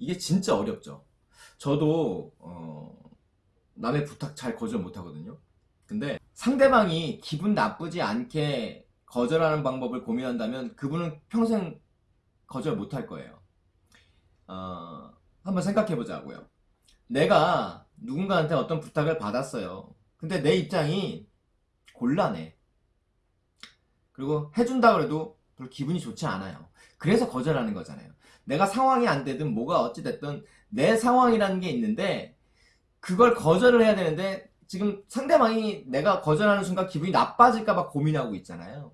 이게 진짜 어렵죠. 저도 어, 남의 부탁 잘 거절 못하거든요. 근데 상대방이 기분 나쁘지 않게 거절하는 방법을 고민한다면 그분은 평생 거절 못할 거예요. 어, 한번 생각해 보자고요. 내가 누군가한테 어떤 부탁을 받았어요. 근데 내 입장이 곤란해. 그리고 해준다 그래도 별로 기분이 좋지 않아요. 그래서 거절하는 거잖아요. 내가 상황이 안 되든 뭐가 어찌됐든 내 상황이라는 게 있는데 그걸 거절을 해야 되는데 지금 상대방이 내가 거절하는 순간 기분이 나빠질까봐 고민하고 있잖아요.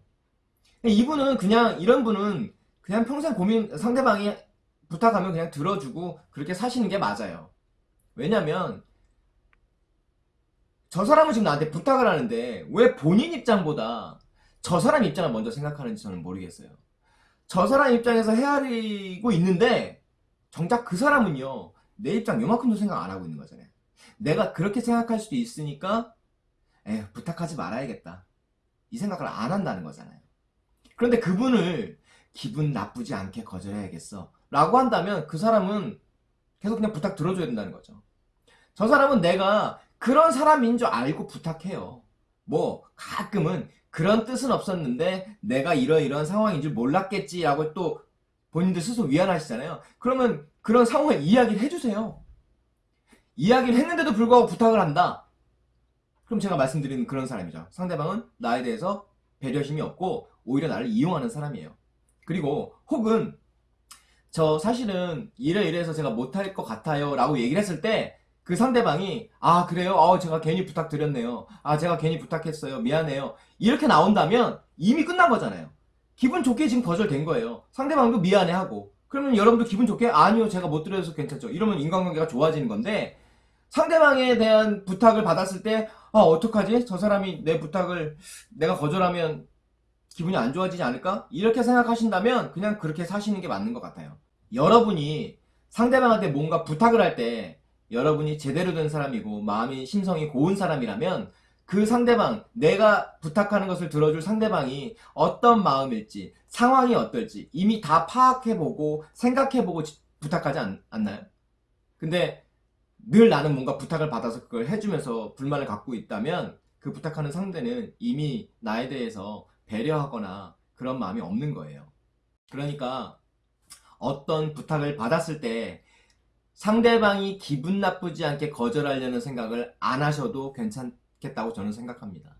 이분은 그냥 이런 분은 그냥 평생 고민 상대방이 부탁하면 그냥 들어주고 그렇게 사시는 게 맞아요. 왜냐면 저 사람은 지금 나한테 부탁을 하는데 왜 본인 입장보다 저 사람 입장을 먼저 생각하는지 저는 모르겠어요. 저 사람 입장에서 헤아리고 있는데 정작 그 사람은요 내 입장 요만큼도 생각 안 하고 있는 거잖아요. 내가 그렇게 생각할 수도 있으니까 에 부탁하지 말아야겠다 이 생각을 안 한다는 거잖아요. 그런데 그분을 기분 나쁘지 않게 거절해야겠어 라고 한다면 그 사람은 계속 그냥 부탁 들어줘야 된다는 거죠. 저 사람은 내가 그런 사람인 줄 알고 부탁해요. 뭐 가끔은 그런 뜻은 없었는데 내가 이러이러한 상황인 줄 몰랐겠지라고 또 본인들 스스로 위안하시잖아요. 그러면 그런 상황을 이야기를 해주세요. 이야기를 했는데도 불구하고 부탁을 한다. 그럼 제가 말씀드리는 그런 사람이죠. 상대방은 나에 대해서 배려심이 없고 오히려 나를 이용하는 사람이에요. 그리고 혹은 저 사실은 이래 이래서 제가 못할 것 같아요 라고 얘기를 했을 때 그 상대방이 아 그래요? 어 제가 괜히 부탁드렸네요. 아 제가 괜히 부탁했어요. 미안해요. 이렇게 나온다면 이미 끝난 거잖아요. 기분 좋게 지금 거절된 거예요. 상대방도 미안해하고 그러면 여러분도 기분 좋게 아니요 제가 못 드려서 괜찮죠. 이러면 인간관계가 좋아지는 건데 상대방에 대한 부탁을 받았을 때 아, 어떡하지? 저 사람이 내 부탁을 내가 거절하면 기분이 안 좋아지지 않을까? 이렇게 생각하신다면 그냥 그렇게 사시는 게 맞는 것 같아요. 여러분이 상대방한테 뭔가 부탁을 할때 여러분이 제대로 된 사람이고 마음이 심성이 고운 사람이라면 그 상대방 내가 부탁하는 것을 들어줄 상대방이 어떤 마음일지 상황이 어떨지 이미 다 파악해보고 생각해보고 부탁하지 않, 않나요? 근데 늘 나는 뭔가 부탁을 받아서 그걸 해주면서 불만을 갖고 있다면 그 부탁하는 상대는 이미 나에 대해서 배려하거나 그런 마음이 없는 거예요. 그러니까 어떤 부탁을 받았을 때 상대방이 기분 나쁘지 않게 거절하려는 생각을 안 하셔도 괜찮겠다고 저는 생각합니다.